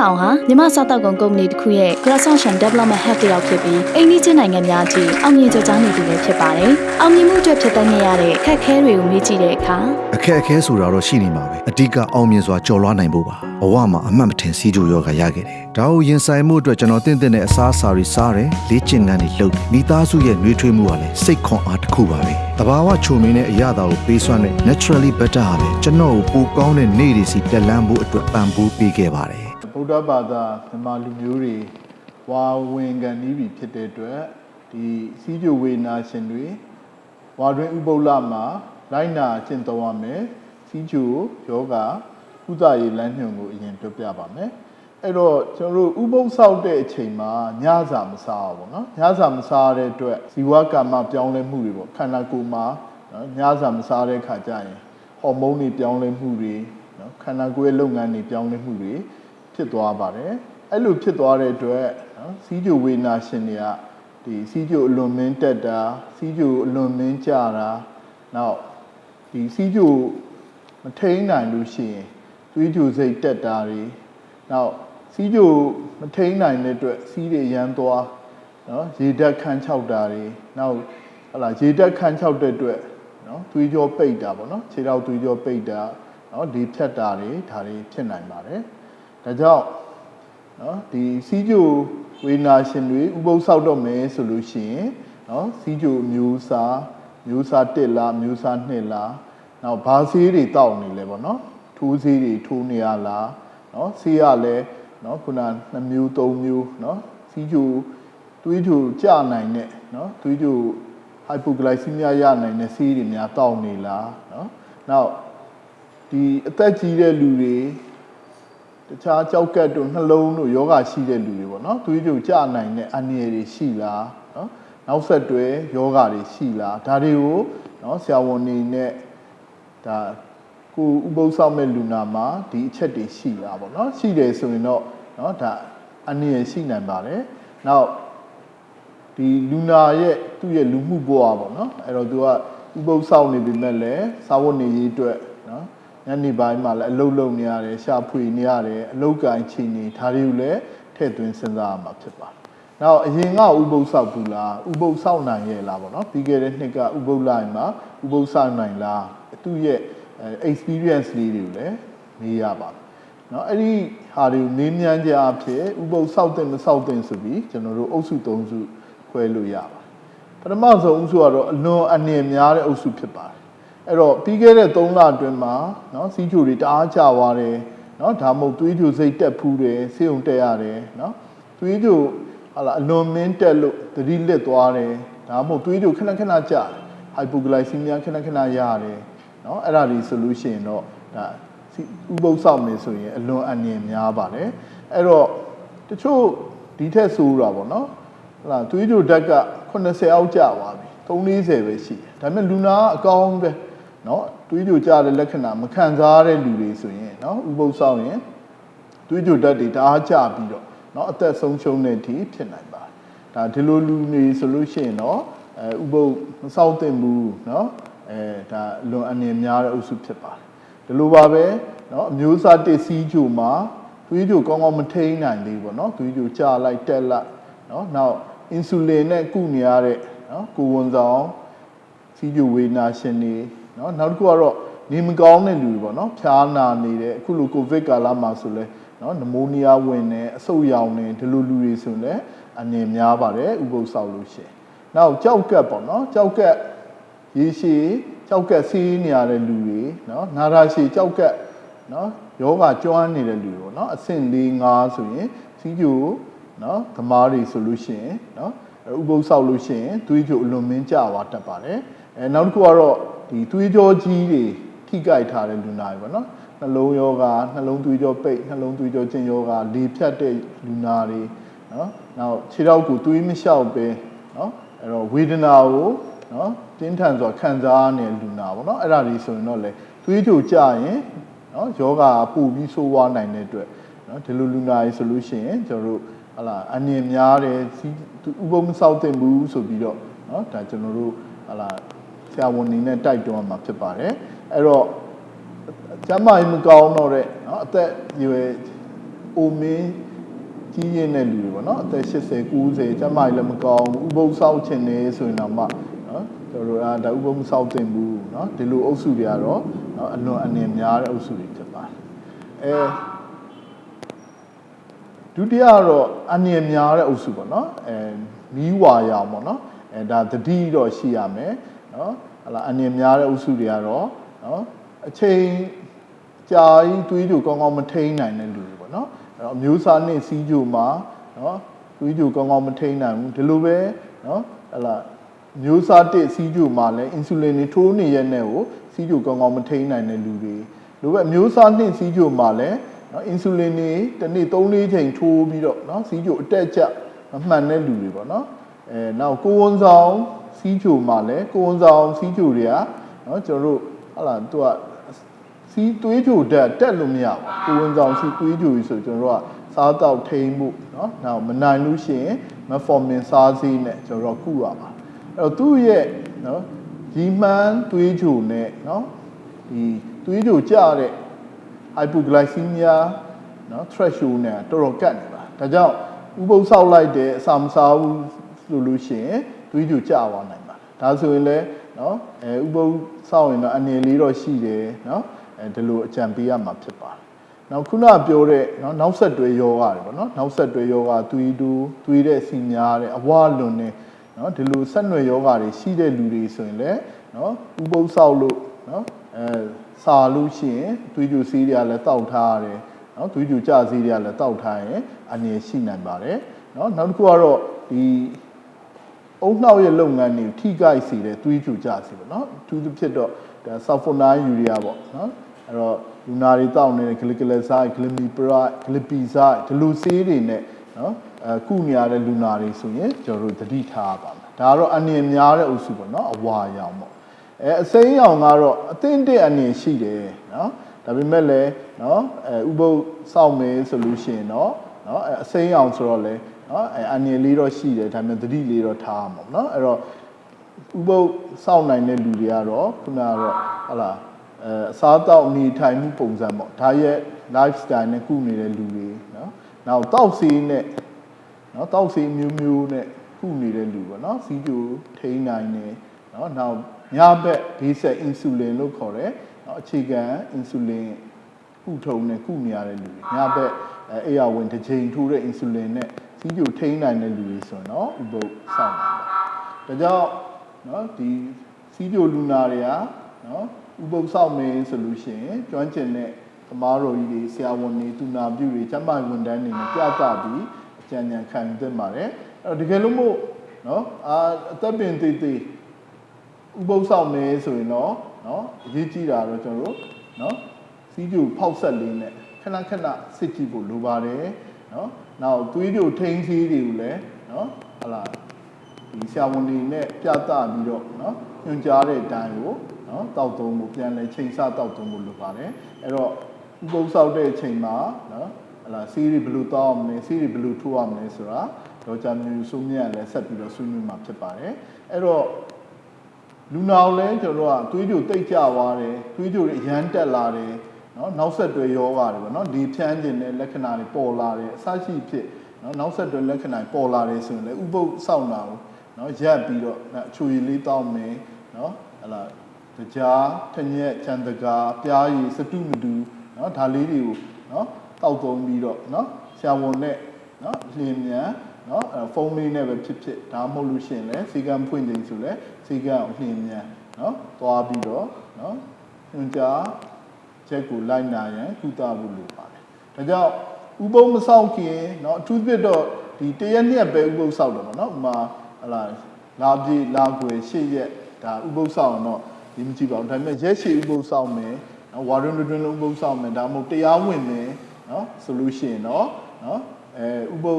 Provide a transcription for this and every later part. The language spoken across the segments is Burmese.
ဦးရဲအောင်ဟာမြမစားတောက်ကုန်ကုမ္ပဏီတစ်ခုရဲ့ Croissant Development Head တယောက်ဖြစ်ပြီးအိန္ဒိချင်းနိုင်ငံများအထိအောင်မြင်ကြကြောင်းနေသူလည်းဖြစ်ပါတယ်။အောင်မြင်မှုအတွက်ဖြစ်တတ်နေရတဲ့အခက်အခဲတွေကိုမေးကြည့်တဲ့အခါအခက်အခဲဆိုတာတော့ရှိနေမှာပဲအဓိကအောင်မြင်စွာကြော်လွှားနိုင်ဖို့ပါဘဝမှာအမှတ်မထင်စီးကြိုယောဂရခဲ့တယ်ဒါကိုရင်ဆိုင်မှုအတွက်ကျွန်တော်တင့်တဲ့တဲ့အစားအစာတွေစားတယ်လေ့ကျင့်ခန်းတွေလုပ်တယ်မိသားစုရဲ့နှွေးထွေးမှုကလည်းစိတ်ခွန်အားတစ်ခုပါပဲတဘာဝချုံမင်းတဲ့အရာတာကိုပေးစွမ်းတဲ့ naturally better ဟာလည်းကျွန်တော်ကိုပိုကောင်းတဲ့နေ့တွေစီတက်လန်းဖို့အတွက်ပံ့ပိုးပေးခဲ့ပါတယ် ဗုဒ္ဓဘာသာမြန်မာလူမျိုးတွေဝါဝင်ကန်ဤပြီဖြစ်တဲ့အတွက်ဒီစီးကြိုဝေနာရှင်တွေဝါတွင်ဥပုပ်လမှာလိုက်နာကျင့်သုံးရမယ်စီးကြိုယောဂကုသရေးလမ်းညွှန်ကိုအရင်ပြောပြပါမယ်အဲ့တော့ကျွန်တော်တို့ဥပုပ်ဆောက်တဲ့အချိန်မှာညစာမစားဘူးပေါ့နော်ညစာမစားတဲ့အတွက်ဇီဝကမ္မပြောင်းလဲမှုတွေပေါ့ခန္ဓာကိုယ်မှာနော်ညစာမစားတဲ့ခါကျရင်ဟော်မုန်းတွေပြောင်းလဲမှုတွေနော်ခန္ဓာကိုယ်ရဲ့လုပ်ငန်းတွေပြောင်းလဲမှုတွေ ဖြစ်သွားပါတယ်အဲ့လိုဖြစ်သွားတဲ့အတွက်နော်စီးကြိုဝေနာရှင်တွေကဒီစီးကြိုအလွန်မင်းတက်တာစီးကြိုအလွန်မင်းကြတာနောက်ဒီစီးကြိုမထိန်နိုင်လို့ရှိရင်သွေးကြိုစိတ်တက်တာတွေနောက်စီးကြိုမထိန်နိုင်တဲ့အတွက်စီးတွေရမ်းသွားနော်ရေဓာတ်ခန်းချောက်တာတွေနောက်ဟလာရေဓာတ်ခန်းချောက်တဲ့အတွက်နော်သွေးကြောပိတ်တာပေါ့နော်ခြေထောက်သွေးကြောပိတ်တာနော်ဒီဖြတ်တာတွေဒါတွေဖြစ်နိုင်ပါတယ် ဒါကြောင့်နော်ဒီစီးကြိုဝေနာရှင်တွေဥပုသ်ဆောက်တော့မယ်ဆိုလို့ရှိရင်နော်စီးကြိုမျိုးစားမျိုးစား1လားမျိုးစား2လားနောက်ဘာဆေးတွေတောက်နေလဲပေါ့နော်ထိုးဆေးတွေထိုးနေရလားနော်ဆေးရလဲနော်ခုန2မျိုး3မျိုးနော်စီးကြိုသွေးကြိုကျနိုင်တဲ့နော်သွေးကြို hypoglycemia ရနိုင်တဲ့ဆေးတွေများတောက်နေလားနော်နောက်ဒီအသက်ကြီးတဲ့လူတွေ တခြားကြောက်ကတ်တို့နှလုံးတို့ယောဂရှိတဲ့လူတွေပေါ့နော်သွေးကြိုကျနိုင်တဲ့အန္တရာယ်တွေရှိလားနော်နောက်ဆက်တွဲယောဂတွေရှိလားဒါတွေကိုနော်ဆရာဝန်နေနဲ့ဒါကိုဥပုသ်ဆောင်မဲ့လူနာမှာဒီအချက်တွေရှိလားပေါ့နော်ရှိတယ်ဆိုရင်တော့နော်ဒါအန္တရာယ်ရှိနိုင်ပါတယ်နောက်ဒီလူနာရဲ့သူ့ရဲ့လူမှုဘဝပေါ့နော်အဲ့တော့သူကဥပုသ်ဆောင်နေပြီမဲ့လည်းစာဝတ်နေရေးအတွက်နော် ညနေပိုင်းမှာလည်းအလုတ်လုံနေရတယ်ရှာဖွေနေရတယ်အလုတ်ကန်ချီနေဒါတွေကိုလည်းထည့်သွင်းစဉ်းစားရမှာဖြစ်ပါတယ်။နောက်အရင်ကဥပုသ်ဆောက်ဘူးလားဥပုသ်ဆောက်နိုင်ရဲ့လားပေါ့နော်ပြီးခဲ့တဲ့နှစ်ကဥပုသ်လိုက်မှာဥပုသ်ဆောက်နိုင်လားသူ့ရဲ့အဲ experience လေးတွေကိုလည်းမေးရပါမယ်။နော်အဲ့ဒီဟာတွေကိုမေးမြန်းကြအဖြစ်ဥပုသ်ဆောက်တဲ့မဆောက်တဲ့ဆိုပြီးကျွန်တော်တို့အုပ်စု၃စုခွဲလို့ရပါတယ်။ပထမဆုံးအုပ်စုကတော့အလွန်အနေများတဲ့အုပ်စုဖြစ်ပါတယ်။ အဲ့တော့ပြီးခဲ့တဲ့3လအတွင်းမှာเนาะစီးချိုတွေတအားကျသွားတယ်เนาะဒါမှမဟုတ်သွေးကြိုစိတ်တက်ဖူးတယ်ဆေးုံတက်ရတယ်เนาะသွေးကြိုဟာလာအလွန်မင်းတက်လို့သတိလစ်သွားတယ်ဒါမှမဟုတ်သွေးကြိုခဏခဏကျတယ် hypoglycemia ခဏခဏရတယ်เนาะအဲ့ဒါတွေဆိုလို့ရှိရင်တော့ဒါစီဥပုသ်ဆောင်နေဆိုရင်အလွန်အန္တရာယ်များပါတယ်အဲ့တော့တချို့ဒီထက်ဆိုးတာပေါ့เนาะဟလာသွေးကြိုဓာတ်က80အောက်ကျသွားပြီ340ပဲရှိတယ်ဒါပေမဲ့လူနာကအကောင်းပဲ နော်တွေးကြိုကြတဲ့လက္ခဏာမခံစားတဲ့လူတွေဆိုရင်နော်ဥပုသ်ဆောင်ရင်တွေးကြိုတတ်တွေဒါကြပြီးတော့နော်အသက်ဆုံးရှုံးတဲ့အထိဖြစ်နိုင်ပါတယ်ဒါဒီလိုလူတွေဆိုလို့ရှိရင်တော့အဲဥပုသ်မဆောက်သင့်ဘူးနော်အဲဒါလွန်အနေများတဲ့အုပ်စုဖြစ်ပါတယ်ဒီလိုပါပဲနော်အမျိုးအစားတစ်စီးကြိုမှာသွေးကြိုကောင်းကောင်းမထိန်းနိုင်သေးဘူးပေါ့နော်သွေးကြိုကျလိုက်တက်လိုက်နော်နောက်အင်ဆူလင်နဲ့ကုနေရတဲ့နော်ကိုဝန်ဆောင်စီးကြိုဝေနာရှင်တွေ နော်နောက်တစ်ခုကတော့နေမကောင်းတဲ့လူတွေပေါ့နော်ဖျားနာနေတဲ့အခုလိုကိုဗစ်ကာလမှာဆိုလဲနော်နမိုးနီးယားဝင်နေအဆုတ်ရောင်နေဒီလိုလူတွေဆိုလဲအနေများပါတယ်ဥပုသ်ဆောက်လို့ရှင်နောက်ကြောက်ကက်ပေါ့နော်ကြောက်ကက်ရေရှည်ကြောက်ကက်စီးနေရတဲ့လူတွေနော်နာတာရှည်ကြောက်ကက်နော်ယောဂကျွမ်းနေတဲ့လူတွေပေါ့နော်အဆင့်၄၅ဆိုရင်စီးကျိုနော်သမားတွေဆိုလို့ရှင်နော်ဥပုသ်ဆောက်လို့ရှင်သွေးကြိုအလွန်မင်းကြွားတတ်ပါတယ်အဲနောက်တစ်ခုကတော့ ဒီသွေးကြောကြီးတွေထိကြိုက်ထားတဲ့လူနာတွေပေါ့နော်နှလုံးယောဂနှလုံးသွေးကြောပိတ်နှလုံးသွေးကြောကျဉ်ယောဂလေဖြတ်တဲ့လူနာတွေနော်နောက်ခြေထောက်ကိုသွေးမလျှောက်ပဲနော်အဲ့တော့ဝေဒနာကိုနော်တင်းထန်စွာခံစားနေလူနာပေါ့နော်အဲ့ဒါတွေဆိုရင်တော့လေသွေးကြိုကြရင်နော်ယောဂပူပြီးဆိုးဝါးနိုင်တဲ့အတွက်နော်ဒီလိုလူနာတွေဆိုလို့ရှိရင်ကျွန်တော်တို့ဟလာအနည်းများတယ်စီးဥပုံမဆောက်တင်ဘူးဆိုပြီးတော့နော်ဒါကျွန်တော်တို့ဟလာ ဆရာဝန်နေနဲ့တိုက်တွန်းမှာဖြစ်ပါတယ်အဲ့တော့ကျမ်းမာရေးမကောင်းတော့တဲ့နော်အသက်အရွယ်အိုမင်းကြီးရင်တဲ့လူတွေပေါ့နော်အသက်80 90ကျန်းမာရေးလည်းမကောင်းဘူးဥပုသ်ဆောက်ချင်နေဆိုရင်တော့မှနော်ကျွန်တော်တို့အာဒါဥပုသ်မဆောက်သင့်ဘူးနော်ဒီလိုအုပ်စုတွေကတော့နော်အလွန်အနေများတဲ့အုပ်စုတွေဖြစ်ပါတယ်အဲဒုတိယကတော့အနေများတဲ့အုပ်စုပေါ့နော်အဲမီးဝါရောင်ပေါ့နော်အဲဒါတတိတော့ရှိရမယ် နော်ဟလာအနေများတဲ့အုပ်စုတွေကတော့နော်အချိန်ကြာကြီးတွေးကြကောင်းကောင်းမထိန်နိုင်တဲ့လူတွေပေါ့နော်အဲ့တော့အမျိုးစားနဲ့စီးကြိုမှာနော်တွေးကြကောင်းကောင်းမထိန်နိုင်ဘူးဒီလိုပဲနော်ဟလာမျိုးစားတစ်စီးကြိုမှာလည်းအင်ဆူလင်တွေထိုးနေရက်နဲ့ကိုစီးကြိုကောင်းကောင်းမထိန်နိုင်တဲ့လူတွေလိုပဲမျိုးစားနှစ်စီးကြိုမှာလည်းနော်အင်ဆူလင်တွေတစ်နေ့3-4ချိန်ထိုးပြီးတော့နော်စီးကြိုအတက်အကျမမှန်တဲ့လူတွေပေါ့နော်အဲနောက်ကိုဝန်ဆောင် စီးချိုမှာလည်းကိုဝန်ဆောင်စီးချိုတွေကနော်ကျွန်တော်တို့ဟာလာသူကစီးသွေးချိုဓာတ်တက်လို့မရဘူးကိုဝန်ဆောင်စီးသွေးချိုကြီးဆိုကျွန်တော်တို့ကစားတော့ထိမ့်မှုနော်နောက်မနိုင်လို့ရှိရင်မဖော်မင်စားစီးနဲ့ကျွန်တော်တို့ကုရပါအဲ့တော့သူ့ရဲ့နော်ဒီမှန်းသွေးချိုနဲ့နော်ဒီသွေးချိုကျတဲ့ hypoglycemia နော် threshold နဲ့တော်တော်ကတ်နေပါဒါကြောင့်ဥပုပ်ဆောက်လိုက်တယ်အစာမစားဘူး လို့လို့ရှိရင်သွေးကြိုကျသွားနိုင်ပါတယ်ဒါဆိုရင်လည်းเนาะအဲဥပုသ်ဆောက်ရင်တော့အနေလေးတော့ရှိတယ်เนาะအဲဒီလိုအကြံပေးရမှာဖြစ်ပါတယ်။နောက်ခုနပြောတဲ့နော်နောက်ဆက်တွဲယောဂတွေပေါ့နော်နောက်ဆက်တွဲယောဂသွေးတူးသွေးတဲ့စီများတဲ့အဝလွန်နေနော်ဒီလိုဆက်နွယ်ယောဂတွေရှိတဲ့လူတွေဆိုရင်လည်းနော်ဥပုသ်ဆောက်လို့နော်အဲစာလို့ရှိရင်သွေးကြိုစီးတွေကလည်းတောက်ထားရတယ်နော်သွေးကြိုကြစီးတွေကလည်းတောက်ထားရင်အနေရှိနိုင်ပါတယ်နော်နောက်တစ်ခုကတော့ဒီ အုံနှောက်ရဲ့လုပ်ငန်းတွေကိုထိခိုက်စေတဲ့သွေးကြိုကြစီပေါ့နော်အထူးသဖြင့်တော့ဒါဆာဖိုနိုင်းယူရီးယားပေါ့နော်အဲ့တော့လူနာတွေတောက်နေတဲ့ဂလီကလက်ဆိုင်ဂလီမီပရိုက်ဂလီပီဆိုင်ဒီလိုဆေးတွေနဲ့နော်အဲကုနေရတဲ့လူနာတွေဆိုရင်ကျွန်တော်တို့သတိထားပါမယ်ဒါကတော့အနေများတဲ့အုပ်စုပေါ့နော်အဝါရောင်ပေါ့အဲအစိမ်းရောင်ကတော့အသင့်တဲ့အနေရှိတယ်နော်ဒါပေမဲ့လည်းနော်အဲဥပုပ်စောင့်မယ်ဆိုလို့ရှိရင်တော့နော်အဲအစိမ်းရောင်ဆိုတော့လေ နော်အဲအနည်းလေးတော့ရှိတယ်ဒါပေမဲ့သတိလေးတော့ထားရမှာပေါ့နော်အဲ့တော့ဥပုပ်စောင့်နိုင်တဲ့လူတွေကတော့ခုနကတော့ဟလာအဲအစားတောက်နေထိုင်မှုပုံစံပေါ့ဒါရဲ့ lifestyle နဲ့ကုနေတဲ့လူတွေနော်နောက်တောက်စီနဲ့နော်တောက်စီမျိုးမျိုးနဲ့ကုနေတဲ့လူပေါ့နော်စီဂျိုထိန်းနိုင်တယ်နော်နောက်ညဘက် basic insulin လို့ခေါ်တယ်နော်အခြေခံ insulin ကုထုံနဲ့ကုနေရတဲ့လူတွေညဘက်အဲအရာဝင်တစ်ချိန်ထိုးတဲ့ insulin နဲ့ စီးပြိုထိန်းနိုင်တဲ့လူတွေဆိုရင်တော့ဥပုပ်ဆောက်နိုင်တယ်ဒါကြောင့်နော်ဒီစီးပြိုလူနာတွေကနော်ဥပုပ်ဆောက်မယ်ဆိုလို့ရှိရင်ကျွမ်းကျင်တဲ့သမားတော်ကြီးတွေဆရာဝန်တွေသူနာပြုတွေကျမ်းမာဝန်ထမ်းတွေနဲ့ပြသပြီးအကြံဉာဏ်ခံယူသင့်ပါတယ်အဲ့တော့တကယ်လို့မို့နော်အာအသက်ပင်သေးသေးဥပုပ်ဆောင်မယ်ဆိုရင်တော့နော်အရေးကြီးတာတော့ကျွန်တော်တို့နော်စီးပြူဖောက်ဆက်လေးနဲ့ခဏခဏစစ်ကြည့်ဖို့လိုပါတယ် နော်နောက်သွေးပြိုထိန်းသေးတွေကိုလည်းနော်ဟလာဒီဆရာဝန်တွေနဲ့ပြသပြီးတော့နော်ညွှန်ကြားတဲ့အတိုင်းကိုနော်တောက်သုံးဖို့ပြန်လဲချိန်ဆတောက်သုံးဖို့လိုပါတယ်အဲ့တော့ဥပုံဆောက်တဲ့အချိန်မှာနော်ဟလာစီးတွေဘယ်လိုတောက်အောင်လဲစီးတွေဘယ်လိုထိုးအောင်လဲဆိုတာဒေါက်တာမျိုးစုမြတ်လည်းဆက်ပြီးတော့ဆွေးနွေးမှာဖြစ်ပါတယ်အဲ့တော့လူနာကိုလည်းကျွန်တော်ကသွေးကြိုတိတ်ကြွားတယ်သွေးကြိုတွေအရမ်းတက်လာတယ် နော်နောက်ဆက်တွဲယောဂါတွေပေါ့နော်ဒီဖြန်းကျင်တဲ့လက္ခဏာတွေပေါ်လာတယ်အစရှိဖြစ်နော်နောက်ဆက်တွဲလက္ခဏာတွေပေါ်လာတယ်ဆိုရင်လည်းဥပုပ်စောင့်တာကိုနော်ရက်ပြီးတော့အချွေလေးတောင်းမယ်နော်ဟလာကြားထညက်ချန်တကာပြားရည်စတုမတူနော်ဒါလေးတွေကိုနော်တောက်သုံးပြီးတော့နော်ဆရာဝန်နဲ့နော်လျင်မြန်နော်အဲဖုန်းလေးနဲ့ပဲဖြစ်ဖြစ်ဒါမှမဟုတ်လို့ရှိရင်လည်းစီကံဖွင့်ခြင်းဆိုလဲစီကံကိုလျင်မြန်နော်သွားပြီးတော့နော်ညွှန်ကြား ချက်ကိုလိုက်နာရန်ကုသဖို့လိုပါတယ်။ဒါကြောင့်ဥပုံမဆောက်ခင်เนาะအထူးသဖြင့်တော့ဒီတရက်နှစ်ပဲဥပုံဆောက်တယ်ပေါ့နော်။ဥမာဟလာလာပြေလာွယ်ရှေ့ရက်ဒါဥပုံဆောက်အောင်တော့ဒီမကြည့်ပါဘူး။ဒါပေမဲ့ရက်ရှေ့ဥပုံဆောက်မယ်။နော်ဝါရွန်းတွင်လုံးဥပုံဆောက်မယ်ဒါမှမဟုတ်တရားဝင်မယ်နော်ဆိုလို့ရှိရင်တော့နော်အဲဥပုံ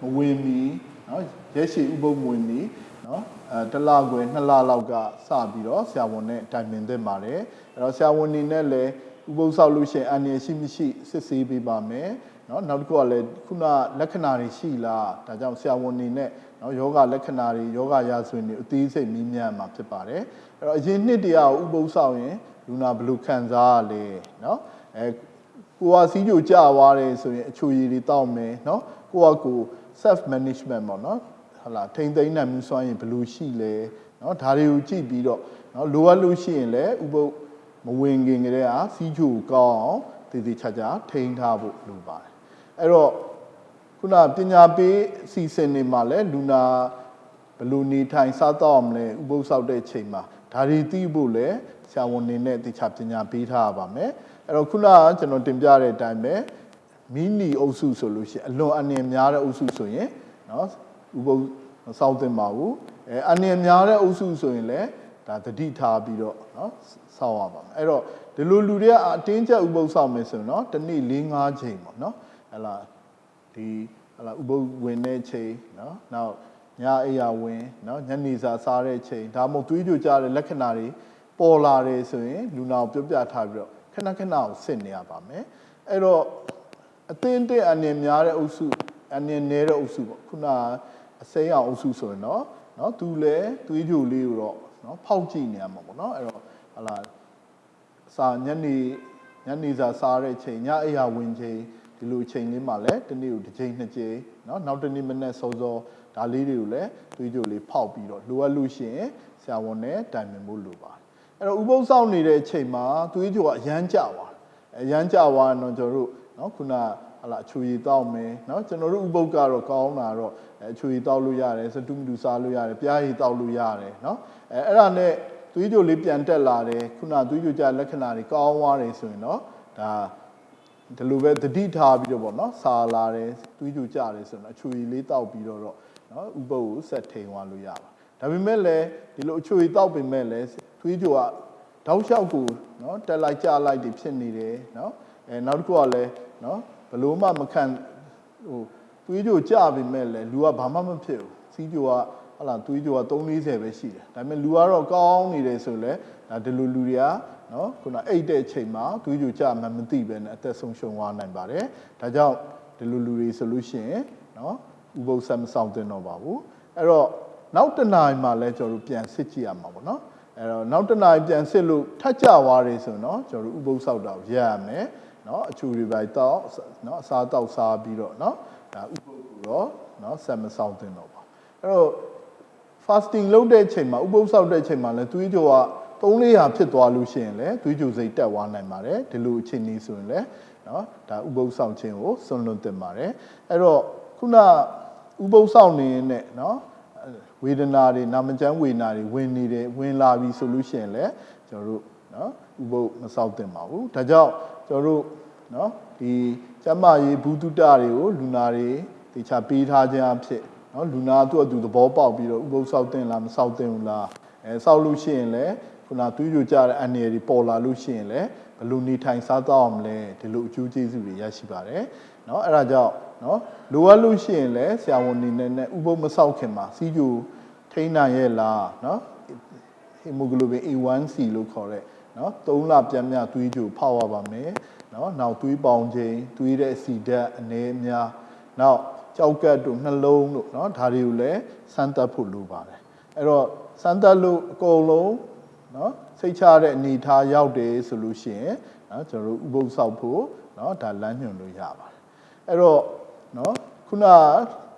မဝင်မီနော်ရက်ရှေ့ဥပုံမဝင်မီနော်အဲတစ်လခွဲနှစ်လလောက်ကစပြီးတော့ဆရာဝန်နဲ့တိုင်ပင်သင့်ပါတယ်။အဲ့တော့ဆရာဝန်နေနဲ့လည်း ဥပုသ်ဆောက်လို့ရှိရင်အန္တရာယ်ရှိမရှိစစ်ဆေးပေးပါမယ်เนาะနောက်တစ်ခုကလည်းခုနလက္ခဏာတွေရှိလားဒါကြောင့်ဆရာဝန်နေနဲ့เนาะယောဂလက္ခဏာတွေယောဂရာဇဝင်တွေအသေးစိတ်မြင်မြန်မှာဖြစ်ပါတယ်အဲ့တော့အရင်နှစ်တည်းကဥပုသ်ဆောက်ရင်လူနာဘယ်လိုခံစားရလဲเนาะအဲ ကိုကစီးကြိုကြသွားတယ်ဆိုရင်အချိုရည်တွေတောက်မယ်เนาะကိုကကို self management ပေါ့เนาะဟလာထိမ့်သိမ်းနိုင်မှုစွမ်းရင်ဘယ်လိုရှိလဲเนาะဒါတွေကိုကြည့်ပြီးတော့เนาะလိုအပ်လို့ရှိရင်လည်းဥပုပ် မဝင်ခင်ကတည်းကစီးကြိုကောင်းအောင်တည်တည်ချာချာထိန်းထားဖို့လိုပါတယ်အဲ့တော့ခုနပညာပေးအစီအစဉ်တွေမှာလည်းလူနာဘယ်လိုနေထိုင်စားတော့အောင်လဲဥပုပ်ဆောက်တဲ့ချိန်မှာဒါတွေသိဖို့လည်းဆရာဝန်တွေနဲ့တခြားပညာပေးထားရပါမယ်အဲ့တော့ခုနကကျွန်တော်တင်ပြတဲ့အတိုင်းပဲမီနီအုပ်စုဆိုလို့ရှိရင်အလွန်အနေများတဲ့အုပ်စုဆိုရင်เนาะဥပုပ်မစောင့်သင့်ပါဘူးအဲအနေများတဲ့အုပ်စုဆိုရင်လည်း ဒါတတိထားပြီးတော့နော်စောင့်ရပါမယ်အဲ့တော့ဒီလိုလူတွေကအတင်းကျပ်ဥပုပ်စောင့်မယ်ဆိုရင်နော်တစ်နေ့၄၅ချိန်ပေါ့နော်ဟလာဒီဟလာဥပုပ်ဝင်တဲ့ချိန်နော်နောက်ညအိယာဝင်နော်ညနေစာစားတဲ့ချိန်ဒါမှမဟုတ်တွေးကြကြတဲ့လက္ခဏာတွေပေါ်လာတယ်ဆိုရင်လူနာကိုပြောပြထားပြီးတော့ခဏခဏကိုစစ်နေရပါမယ်အဲ့တော့အသင်းတဲ့အနင်များတဲ့အုပ်စုအနင်နည်းတဲ့အုပ်စုပေါ့ခုနအစိမ်းအောင်အုပ်စုဆိုရင်တော့နော်သူလဲသွေးကြိုလေးကိုတော့ နော်ဖောက်ကြည့်နေရမှာပေါ့နော်အဲ့တော့ဟလာစာညနေညနေစာစားတဲ့ချိန်ညအိယာဝင်ချိန်ဒီလိုချိန်လေးမှာလည်းတနေ့ကိုတစ်ချိန်နှစ်ချိန်နော်နောက်တနေ့မနေ့စောစောဒါလေးတွေကိုလည်းသွေးကြိုလေးဖောက်ပြီးတော့လိုအပ်လို့ရှိရင်ဆရာဝန်နဲ့တိုင်ပင်ဖို့လိုပါတယ်အဲ့တော့ဥပုသ်စောင့်နေတဲ့အချိန်မှာသွေးကြိုကအရမ်းကြပါအရမ်းကြပါတော့ကျွန်တော်တို့နော်ခုနက ဟလာအချူရီတောက်မယ်เนาะကျွန်တော်တို့ဥပုပ်ကတော့ကောင်းတာတော့အချူရီတောက်လို့ရတယ်စတုမတူစားလို့ရတယ်ပြားရီတောက်လို့ရတယ်เนาะအဲအဲ့ဒါနဲ့သွေးကြိုလေးပြန်တက်လာတယ်ခုနသွေးကြိုကြလက္ခဏာတွေကောင်းသွားတယ်ဆိုရင်တော့ဒါဒီလိုပဲတတိထားပြီးတော့ဗောနော်စာလာတယ်သွေးကြိုကြတယ်ဆိုတော့အချူရီလေးတောက်ပြီးတော့တော့နော်ဥပုပ်ကိုဆက်ထိန်သွားလို့ရပါဒါပေမဲ့လည်းဒီလိုအချူရီတောက်ပင်မဲ့လည်းသွေးကြိုကတောက်လျှောက်ကိုနော်တက်လိုက်ကြလိုက်တွေဖြစ်နေတယ်နော်အဲနောက်တစ်ခုကလည်းနော် ဘလို့မှမခံဟိုသွေးကြိုကြပြီမဲ့လည်းလူကဘာမှမဖြစ်ဘူးစီးကြိုကဟလာသွေးကြိုက340ပဲရှိတယ်ဒါပေမဲ့လူကတော့ကောင်းနေတယ်ဆိုလဲဒါဒီလိုလူတွေကနော်ခုနအိတ်တဲ့ချိန်မှာသွေးကြိုကြမှမသိပဲနဲ့အသက်ဆုံးရှုံးသွားနိုင်ပါတယ်ဒါကြောင့်ဒီလိုလူတွေဆိုလို့ရှိရင်နော်ဥပုသ်ဆက်မဆောင်သင့်တော့ပါဘူးအဲ့တော့နောက်တစ်နာရီမှလည်းကျွန်တော်တို့ပြန်စစ်ကြည့်ရမှာပေါ့နော်အဲ့တော့နောက်တစ်နာရီပြန်စစ်လို့ထပ်ကြသွားတယ်ဆိုရင်တော့ကျွန်တော်တို့ဥပုသ်ဆောက်တာကိုရရမယ် နော်အချူတွေပဲတောက်နော်အစားတောက်စားပြီးတော့နော်ဒါဥပုပ်ကိုတော့နော်ဆက်မဆောင်သင့်တော့ပါအဲ့တော့ fasting လုပ်တဲ့အချိန်မှာဥပုပ်ဆောက်တဲ့အချိန်မှာလည်းသွေးကြောက3-400ဖြစ်သွားလို့ရှိရင်လည်းသွေးကြိုစိတ်တက်သွားနိုင်ပါတယ်ဒီလိုအခြေအနေဆိုရင်လည်းနော်ဒါဥပုပ်ဆောင်ခြင်းကိုစွန့်လွတ်သင့်ပါတယ်အဲ့တော့ခုနဥပုပ်ဆောင်နေရင်နဲ့နော်ဝေဒနာတွေနာမကျန်းဝေဒနာတွေဝင်နေတယ်ဝင်လာပြီဆိုလို့ရှိရင်လည်းကျွန်တော်တို့နော် ဥပုသ်မဆောက်တင်ပါဘူးဒါကြောင့်ကျွန်တော်တို့เนาะဒီကျမရေးဘူးတုတတွေကိုလူနာတွေတေချာပေးထားခြင်းအဖြစ်เนาะလူနာသူ့အတူသဘောပေါက်ပြီးတော့ဥပုသ်ဆောက်တင်လားမဆောက်တင်ဘူးလားအဲဆောက်လို့ရှိရင်လည်းခုနသွေးကြိုကြတဲ့အန်ရည်ပေါ်လာလို့ရှိရင်လည်းဘယ်လိုနေထိုင်စားတော့အောင်လဲဒီလိုအကျိုးကျေးဇူးတွေရရှိပါတယ်เนาะအဲ့ဒါကြောင့်เนาะလိုအပ်လို့ရှိရင်လည်းဆရာဝန်နေနဲ့ဥပုပ်မဆောက်ခင်မှာစီးကြိုထိန်းနိုင်ရဲ့လားเนาะ hemoglobin A1C လို့ခေါ်တဲ့ နော်3လပြန်မြသွေးကြိုဖောက်ရပါမယ်နော်နောက်သွေးပေါင်ခြင်းသွေးတဲ့အဆီဓာတ်အနည်းအများနောက်ကြောက်ကတ်တို့နှလုံးတို့နော်ဒါတွေကိုလည်းစမ်းသပ်ဖို့လိုပါတယ်အဲ့တော့စမ်းသပ်လို့အကုန်လုံးနော်စိတ်ချတဲ့အနေထားရောက်တယ်ဆိုလို့ရှိရင်နော်ကျွန်တော်တို့ဥပုသ်ဆောက်ဖို့နော်ဒါလမ်းညွှန်လို့ရပါတယ်အဲ့တော့နော်ခုန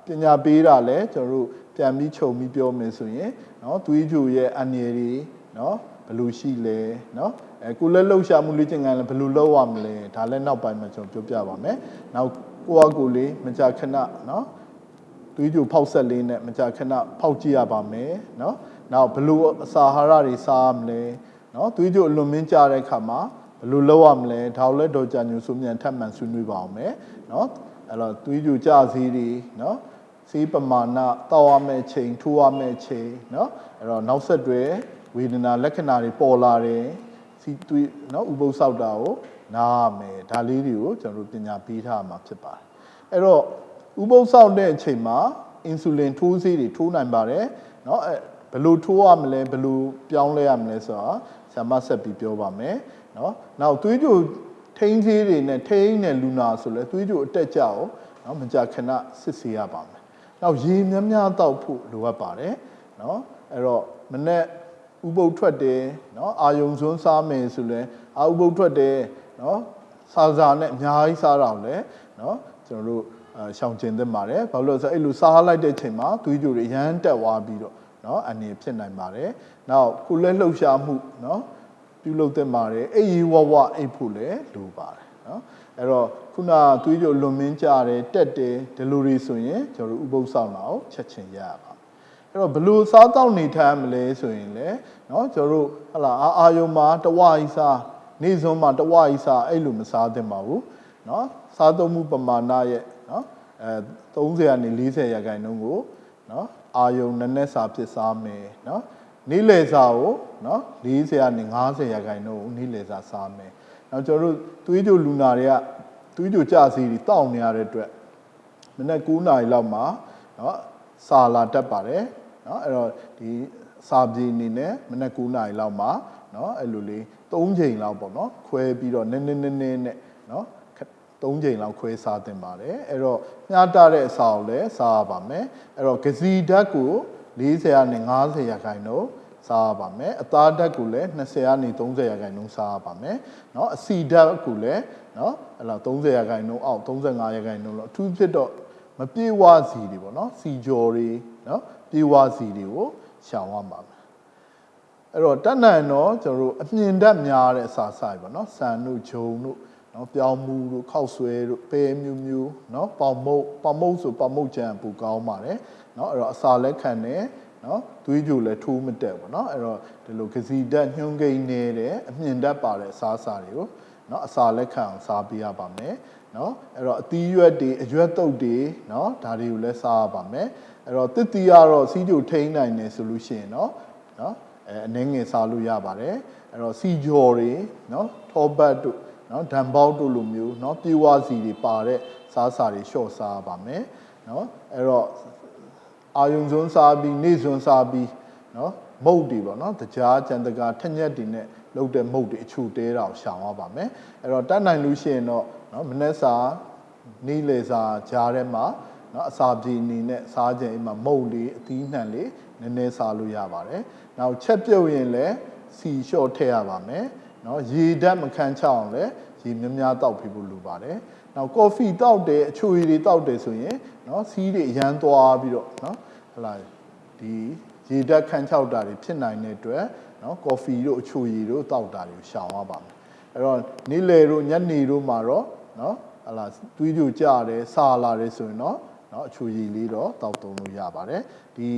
ပညာပေးတာလဲကျွန်တော်တို့ပြန်ပြီးခြုံပြီးပြောမယ်ဆိုရင်နော်သွေးကြိုရဲ့အန္တရာယ်တွေနော် ဘယ်လိုရှိလဲเนาะအဲကိုလည်းလှုပ်ရှားမှုလေ့ကျင့်ခန်းလည်းဘယ်လိုလုပ်ရမလဲဒါလည်းနောက်ပိုင်းမှာကျွန်တော်ပြောပြပါမယ်နောက်ကိုယ့်အကိုလေးမကြာခဏเนาะသွေးကြိုဖောက်ဆက်လေးနဲ့မကြာခဏဖောက်ကြည့်ရပါမယ်เนาะနောက်ဘယ်လိုအစာအာဟာရတွေစားရမလဲเนาะသွေးကြိုအလွန်မင်းကြတဲ့အခါမှာဘယ်လိုလုပ်ရမလဲဒါကိုလည်းဒေါ်ကြညိုဆိုမြန်ထပ်မံဆွေးနွေးပါအောင်မယ်เนาะအဲ့တော့သွေးကြိုကြစည်းတွေเนาะစီးပမာဏတောက်ရမယ့်ချိန်ထိုးရမယ့်ချိန်เนาะအဲ့တော့နောက်ဆက်တွဲ ဝေဒနာလက္ခဏာတွေပေါ်လာတယ်စီးသွေးနော်ဥပုသ်ဆောက်တာကိုနားမယ်ဒါလေးတွေကိုကျွန်တော်တို့ပညာပေးထားမှာဖြစ်ပါတယ်အဲ့တော့ဥပုသ်ဆောက်တဲ့အချိန်မှာအင်ဆူလင်ထိုးဆေးတွေထိုးနိုင်ပါတယ်နော်အဲဘယ်လိုထိုးရမလဲဘယ်လိုပြောင်းလဲရမလဲဆိုတာဆရာမဆက်ပြီးပြောပါမယ်နော်နောက်သွေးကြိုထိန်းဆေးတွေနဲ့ထိန်းတဲ့လူနာဆိုလဲသွေးကြိုအတက်ကြအောင်နော်မကြခဏစစ်ဆေးရပါမယ်နောက်ရေများများတောက်ဖို့လိုအပ်ပါတယ်နော်အဲ့တော့မနေ့ ဥပုပ်ထွက်တယ်နော်အာယုံစွန်းစားမယ်ဆိုလဲအာဥပုပ်ထွက်တယ်နော်စာစာနဲ့အများကြီးစားတာကိုလည်းနော်ကျွန်တော်တို့ရှောင်ကျင်သင့်ပါတယ်ဘာလို့လဲဆိုတော့အဲ့လိုစားလိုက်တဲ့အချိန်မှာသွေးကြိုတွေရမ်းတက်သွားပြီးတော့နော်အနေဖြစ်နိုင်ပါတယ်နောက်ကိုယ်လက်လှုပ်ရှားမှုနော်ပြုလုပ်သင့်ပါတယ်အိပ်ရေဝဝအိပ်ဖို့လည်းလိုပါတယ်နော်အဲ့တော့ခုနသွေးကြိုလွန်မင်းကြတယ်တက်တယ်ဒီလိုတွေဆိုရင်ကျွန်တော်တို့ဥပုပ်ဆောင်တာကိုချက်ချင်းရရပါ အဲ့တော့ဘလို့စားတောက်နေထိုင်မလဲဆိုရင်လေနော်ကျတို့ဟလာအာယုံမှာတဝအိစာနေစွန်းမှာတဝအိစာအဲ့လိုမစားသင့်ပါဘူးနော်စားသုံးမှုပမာဏရဲ့နော်အဲ30ကနေ40ရာခိုင်နှုန်းကိုနော်အာယုံနည်းနည်းစာဖြစ်စားမယ်နော်နေ့လယ်စာကိုနော်40ကနေ50ရာခိုင်နှုန်းကိုနေ့လယ်စာစားမယ်နောက်ကျတို့သွေးကြိုလူနာတွေကသွေးကြိုကြစီတွေတောက်နေရတဲ့အတွက်မနေ့9နာရီလောက်မှာနော်စာလာတက်ပါတယ် เนาะအဲ့တော့ဒီစာပြေအနေနဲ့မနေ့9နာရီလောက်မှာเนาะအဲ့လိုလေး3ချိန်လောက်ပေါ့เนาะခွဲပြီးတော့နည်းနည်းနည်းနည်းနဲ့เนาะ3ချိန်လောက်ခွဲစားတင်ပါတယ်အဲ့တော့မျှတတဲ့အစာကိုလည်းစားရပါမယ်အဲ့တော့ဂစီဓာတ်ကို40ကနေ50ရာခိုင်နှုန်းစားရပါမယ်အသားဓာတ်ကိုလည်း20ကနေ30ရာခိုင်နှုန်းစားရပါမယ်เนาะအစီဓာတ်ကိုလည်းเนาะအဲ့လောက်30ရာခိုင်နှုန်းအောက်35ရာခိုင်နှုန်းလောက်အထူးဖြစ်တော့မပြေဝစီတွေပေါ့เนาะစီကြော်တွေเนาะ ပြေဝစီတွေကိုရှောင်ရမှာမယ်အဲ့တော့တတ်နိုင်တော့ကျွန်တော်တို့အမြင်ဓာတ်များတဲ့အစာဆိုင်ပေါ့เนาะဆန်တို့ဂျုံတို့เนาะပြောင်းမှုတို့ခောက်ဆွဲတို့ပဲမျိုးမျိုးเนาะပေါင်မုတ်ပေါင်မုတ်ဆိုပေါင်မုတ်ကြံပူကောင်းပါတယ်เนาะအဲ့တော့အစာလက်ခံတယ်နော်သွေးကြိုလည်းထိုးမတက်ဘူးเนาะအဲ့တော့ဒီလိုကစီဓာတ်ညှုံးကိန်းနေတယ်အမြင်ဓာတ်ပါတဲ့အစားအစာတွေကိုเนาะအစာလက်ခံအောင်စားပေးရပါမယ် နော်အဲ့တော့အသီးရွက်တွေအရွက်တုပ်တွေနော်ဒါတွေကိုလည်းစားရပါမယ်အဲ့တော့တစ်သီးကတော့စီးကြိုထိန်းနိုင်တယ်ဆိုလို့ရှိရင်နော်နော်အဲအနှင်းငယ်စားလို့ရပါတယ်အဲ့တော့စီကြော်တွေနော်ထောပတ်တို့နော်ဒံပေါက်တို့လိုမျိုးနော်ပြေဝစီတွေပါတဲ့စားစာတွေလျှော့စားရပါမယ်နော်အဲ့တော့အာယုံစွန်းစားပြီးနေစွန်းစားပြီးနော်မုတ်တွေပေါ့နော်တကြားကြံတကာထက်ညက်တွေနဲ့လုပ်တဲ့မုတ်တွေအချူတဲတာကိုရှောင်ရပါမယ်အဲ့တော့တတ်နိုင်လို့ရှိရင်တော့ နော်မနှက်စာနီးလေစာကြားထဲမှာနော်အစာပြေအနေနဲ့စားကြင်အိမ်မှာမုတ်လေးအသီးနှံလေးနည်းနည်းစားလို့ရပါတယ်။နောက်ချက်ပြုတ်ရင်လည်းစီလျှော့ထည့်ရပါမယ်။နော်ရေဓာတ်မခန့်ချအောင်လည်းရေများများတောက်ပြဖို့လိုပါတယ်။နောက်ကော်ဖီတောက်တယ်အချိုရည်တွေတောက်တယ်ဆိုရင်နော်စီးတွေရမ်းသွားပြီးတော့နော်ဟလာဒီရေဓာတ်ခန့်ချောက်တာတွေဖြစ်နိုင်တဲ့အတွက်နော်ကော်ဖီတို့အချိုရည်တို့တောက်တာတွေကိုရှောင်ရပါမယ်။အဲ့တော့နေ့လယ်တို့ညနေတို့မှာတော့ နော်ဟလာသွေးကြိုကျတယ်ဆာလာတယ်ဆိုရင်တော့နော်အချူရည်လေးတော့တောက်သုံးလို့ရပါတယ်ဒီ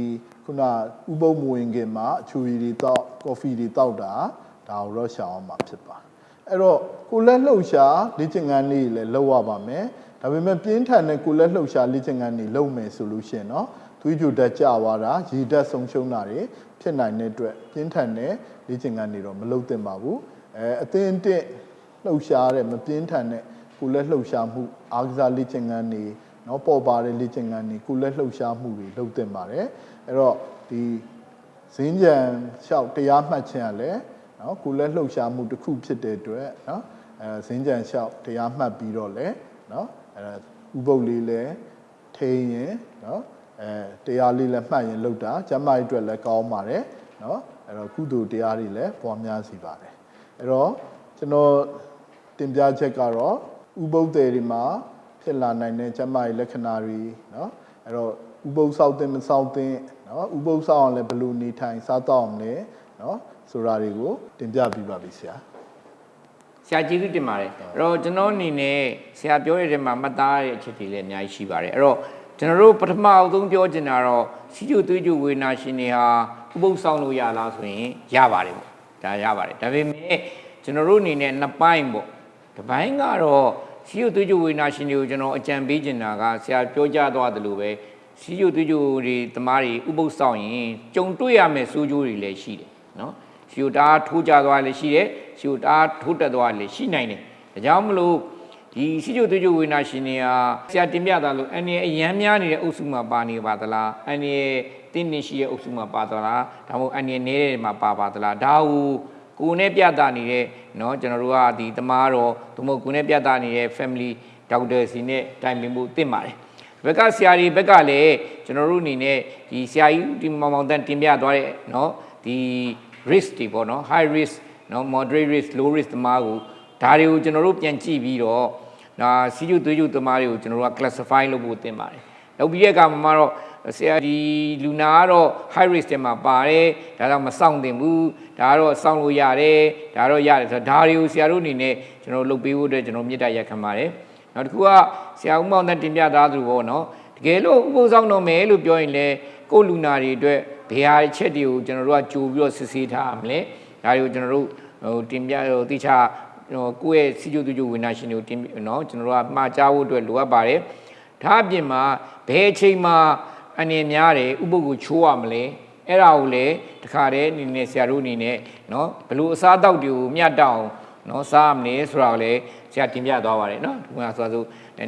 ခုနဥပုပ်မဝင်ခင်မှာအချူရည်တွေတောက်ကော်ဖီတွေတောက်တာဒါကိုတော့ရှောင်အောင်မှာဖြစ်ပါတယ်အဲ့တော့ကိုလက်လှုပ်ရှားလေ့ကျင့်ခန်းလေးလည်းလုပ်ရပါမယ်ဒါပေမဲ့ပြင်းထန်တဲ့ကိုလက်လှုပ်ရှားလေ့ကျင့်ခန်းတွေလုပ်မယ်ဆိုလို့ရှိရင်တော့သွေးကြိုတက်ကြသွားတာရေဓာတ်ဆုံးရှုံးတာတွေဖြစ်နိုင်တဲ့အတွက်ပြင်းထန်တဲ့လေ့ကျင့်ခန်းတွေတော့မလုပ်သင့်ပါဘူးအဲအသင်းတင့်လှုပ်ရှားတဲ့မပြင်းထန်တဲ့ ကိုလက်လှုပ်ရှားမှုအားကစားလေ့ကျင့်ခန်းတွေနော်ပေါ်ပါတဲ့လေ့ကျင့်ခန်းတွေကိုလက်လှုပ်ရှားမှုတွေလုပ်တင်ပါတယ်အဲ့တော့ဒီဇင်းကြံလျှောက်တရားမှတ်ခြင်းကလည်းနော်ကိုလက်လှုပ်ရှားမှုတစ်ခုဖြစ်တဲ့အတွက်နော်အဲဇင်းကြံလျှောက်တရားမှတ်ပြီးတော့လဲနော်အဲဥပုပ်လေးလဲထိန်ရင်နော်အဲတရားလေးလဲမှတ်ရင်လောက်တာကျမကြီးအတွက်လဲကောင်းပါတယ်နော်အဲ့တော့ကုသိုလ်တရားတွေလဲပွားများစေပါတယ်အဲ့တော့ကျွန်တော်တင်ပြချက်ကတော့ ဥပုပ်တွေတွေမှာဖြစ်လာနိုင်တဲ့ကျမ်းမာရေးလက္ခဏာတွေနော်အဲ့တော့ဥပုပ်ဆောက်တဲ့မဆောက်တဲ့နော်ဥပုပ်ဆောက်အောင်လည်းဘယ်လိုနေထိုင်စားတော့အောင်လဲနော်ဆိုတာတွေကိုတင်ပြပြပါပြီဆရာဆရာကျေးဇူးတင်ပါတယ်အဲ့တော့ကျွန်တော်အနေနဲ့ဆရာပြောရတဲ့မှာမှတ်သားရတဲ့အချက်တွေလည်းအများကြီးရှိပါတယ်အဲ့တော့ကျွန်တော်တို့ပထမအဆုံးပြောချင်တာတော့စီကျိုသွေးကျိုဝေနာရှင်တွေဟာဥပုသ်ဆောင်လို့ရလားဆိုရင်ရပါတယ်ပေါ့ဒါရပါတယ်ဒါပေမဲ့ကျွန်တော်တို့အနေနဲ့နှစ်ပိုင်းပေါ့တစ်ပိုင်းကတော့ စီကျိုသွေးကျိုဝေနာရှင်တွေကိုကျွန်တော်အကြံပေးချင်တာကဆရာပြောကြားသွားသလိုပဲစီကျိုသွေးကျိုတွေတမားတွေဥပုသ်ဆောင်ရင်ကြုံတွေ့ရမယ့်စိုးကျိုးတွေလည်းရှိတယ်နော်ရှူတာထိုးကြသွားလည်းရှိတယ်ရှူတာထိုးတက်သွားလည်းရှိနိုင်တယ်ဒါကြောင့်မလို့ဒီရှိကျုပ်သွေးကျုပ်ဝေနာရှင်တွေဟာဆရာတင်ပြတာလို့အန်ရအရန်များနေတဲ့အုပ်စုမှာပါနေပါသလားအန်ရတင်းနေရှိတဲ့အုပ်စုမှာပါသလားဒါမှမဟုတ်အန်ရနေတဲ့မှာပါပါသလားဒါကို ကိုယ်နဲ့ပြတာနေတဲ့เนาะကျွန်တော်တို့ကဒီတမားတော်သို့မဟုတ်ကိုယ်နဲ့ပြတာနေတဲ့ family doctor စီနဲ့တိုင်ပင်ဖို့တင့်ပါတယ်ဘက်ကဆရာကြီးဘက်ကလည်းကျွန်တော်တို့အနေနဲ့ဒီဆရာကြီးဒီမောင်မောင်တန်တင်ပြသွားတဲ့เนาะဒီ risk တွေပေါ့နော် high risk နော် moderate risk low risk တမားကို ဒါတွေကိုကျွန်တော်တို့ပြန်ကြည့်ပြီးတော့ဒါစီးကျူသွေးကျူသမားတွေကိုကျွန်တော်တို့က classify လုပ်ဖို့တင်ပါတယ်လုပ်ပြီးတဲ့အခါမှာတော့ ဆရာဒီလူနာကတော့ high risk တွေမှာပါတယ်ဒါတော့မဆောင်တင်ဘူးဒါကတော့စောင့်လို့ရတယ်ဒါတော့ရတယ်ဆိုတော့ဒါတွေကိုဆရာတို့အနေနဲ့ကျွန်တော်လုပ်ပေးဖို့အတွက်ကျွန်တော်မြစ်တာရက်ခံပါတယ်နောက်တစ်ခုကဆရာဦးမောင်သက်တင်ပြသားသူပေါ့နော်တကယ်လို့ဥပုသ်ဆောင်တော့မယ်လို့ပြောရင်လည်းကိုယ်လူနာတွေအတွက်ဘယ်ဟာချက်တွေကိုကျွန်တော်တို့ကကြိုပြီးတော့စစ်ဆေးထားရမလဲဒါတွေကိုကျွန်တော်တို့ဟိုတင်ပြဟိုတိချဟိုကိုယ့်ရဲ့စီကျိုတူကျိုဝိညာရှင်တွေကိုတင်နော်ကျွန်တော်တို့ကမှားကြားဖို့အတွက်လိုအပ်ပါတယ်ဒါအပြင်မှာဘယ်အချိန်မှာ အနေများတယ်ဥပုပ်ကိုချိုးရမလဲအဲ့ဒါကိုလည်းတခါတည်းအနေနဲ့ဆရာတို့အနေနဲ့နော်ဘလို့အစားအသောက်တွေကိုမြတ်တောင်နော်စားရမလဲဆိုတာကိုလည်းဆရာတင်ပြသွားပါတယ်နော်ဒီမှာဆိုဆို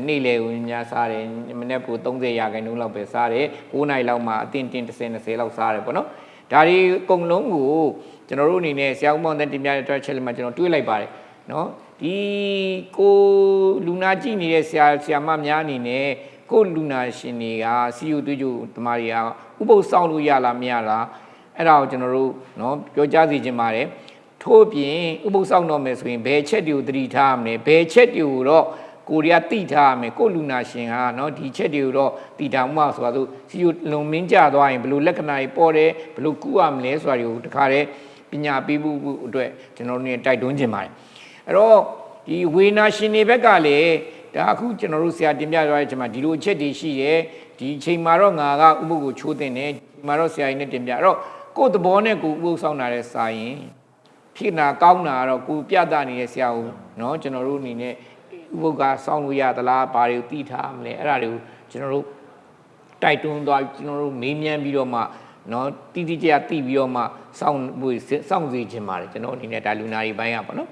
နေ့လေဝင်များစားတယ်မနေ့က30ရာခိုင်နှုန်းလောက်ပဲစားတယ်9နိုင်လောက်မှအတင်းတင်း30 20လောက်စားတယ်ပေါ့နော်ဒါဒီအကုန်လုံးကိုကျွန်တော်တို့အနေနဲ့ဆရာဦးမောင်တဲ့တင်ပြတဲ့အတွက်ချက်လက်မှာကျွန်တော်တွေးလိုက်ပါတယ်နော်ဒီကိုလူနာကြည့်နေတဲ့ဆရာဆရာမများအနေနဲ့ ကိုလူနာရှင်တွေကစီယူသွေးကြိုတမားတွေကဥပုပ်ဆောင်လို့ရလားမရလားအဲ့ဒါကိုကျွန်တော်တို့နော်ပြောကြားစီခြင်းပါတယ်ထို့ပြင်ဥပုပ်ဆောင်တော့မယ်ဆိုရင်ဘယ်ချက်တွေကိုသတိထားရမလဲဘယ်ချက်တွေကိုတော့ကိုရီးယားတိထားရမယ်ကိုလူနာရှင်ဟာเนาะဒီချက်တွေကိုတော့တိထားမှဆိုတာဆိုစီယူလုံမင်းကြသွားရင်ဘယ်လိုလက္ခဏာတွေပေါ်တယ်ဘယ်လိုကုရမလဲဆိုတာတွေကိုတခါတည်းပညာပေးဖို့အတွက်ကျွန်တော်တို့နေတိုက်တွန်းခြင်းပါတယ်အဲ့တော့ဒီဝေနာရှင်တွေဘက်ကလည်း ဒါအခုကျွန်တော်တို့ဆရာတင်ပြသွားတဲ့အချိန်မှာဒီလိုအချက်တွေရှိတယ်ဒီအချိန်မှာတော့ငါကဥပုပ်ကိုချိုးတင်တယ်ဒီမှာတော့ဆရာကြီးနဲ့တင်ပြအဲ့တော့ကိုယ့်သဘောနဲ့ကိုယ်ဥပုပ်ဆောင်တာတဲ့စာရင် ဖြစ်နာကောင်းတာကတော့ကိုပြတ်တာနေတဲ့ဆရာဦးเนาะကျွန်တော်တို့အနေနဲ့ဥပုပ်ကစောင့်လို့ရသလားဘာတွေကိုသိထားမလဲအဲ့ဒါတွေကိုကျွန်တော်တို့တိုက်တွန်းသွားကျွန်တော်တို့မေးမြန်းပြီးတော့မှเนาะတိတိကျကျသိပြီးတော့မှစောင့်ဖို့စောင့်စီခြင်းပါတယ်ကျွန်တော်အနေနဲ့ဒါလူနာတွေဘိုင်းရပါเนาะ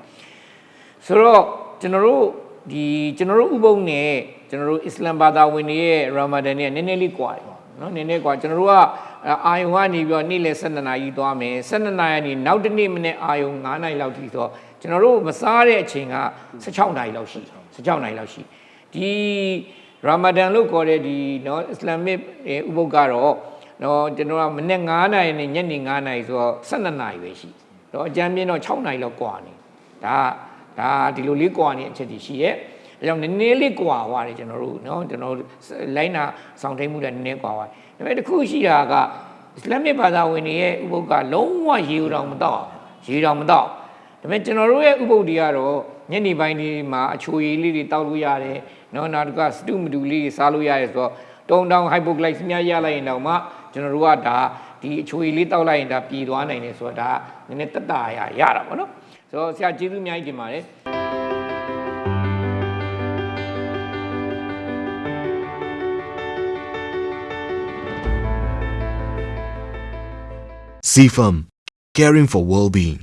ဆိုတော့ကျွန်တော်တို့ ဒီကျွန်တော်တို့ဥပုပ်နဲ့ကျွန်တော်တို့အစ္စလမ်ဘာသာဝင်တွေရဲ့ရာမာဒန်နဲ့နည်းနည်းလေးကွာတယ်ပေါ့နော်နည်းနည်းကွာကျွန်တော်တို့ကအာယုံကနေပြီးတော့နေ့လယ်12နာရီသွားမယ်12နာရီကနေနောက်တစ်နေ့မနေ့အာယုံ9နာရီလောက်ထိဆိုကျွန်တော်တို့မစားတဲ့အချိန်က16နာရီလောက်ရှိ16နာရီလောက်ရှိဒီရာမာဒန်လို့ခေါ်တဲ့ဒီနော်အစ္စလာမစ်ဥပုပ်ကတော့နော်ကျွန်တော်ကမနေ့9နာရီနဲ့ညနေ9နာရီဆိုတော့12နာရီပဲရှိတော့အကြမ်းပြင်းတော့6နာရီလောက်ကွာနေဒါက ဒါဒီလိုလေးကွာနေတဲ့အချက်တွေရှိရဲ့အဲကြောင့်နည်းနည်းလေးကွာသွားတယ်ကျွန်တော်တို့နော်ကျွန်တော်လိုင်းနာဆောင်ထိန်မှုလည်းနည်းနည်းကွာသွားဒါပေမဲ့တစ်ခုရှိတာကအစ္စလာမစ်ဘာသာဝင်တွေရဲ့ဥပုပ်ကလုံးဝရေဦးတော်မတော့ရေတော်မတော့ဒါပေမဲ့ကျွန်တော်တို့ရဲ့ဥပုပ်တွေကတော့ညနေပိုင်းဒီမှာအချိုရည်လေးတွေတောက်လို့ရတယ်နော်နောက်တစ်ခါစတုမတူလေးတွေစားလို့ရတယ်ဆိုတော့တုံတောင်ဟိုက်ပိုဂလိုက်စ်များရလိုက်ရင်တော့မှကျွန်တော်တို့ကဒါဒီအချိုရည်လေးတောက်လိုက်ရင်ဒါပြည်သွားနိုင်တယ်ဆိုတော့ဒါနည်းနည်းတက်တာရရတာပေါ့နော် ဆိုတော့ဆရာကျေးဇူးအများကြီးတင်ပါတယ် CFAM, caring for well-being.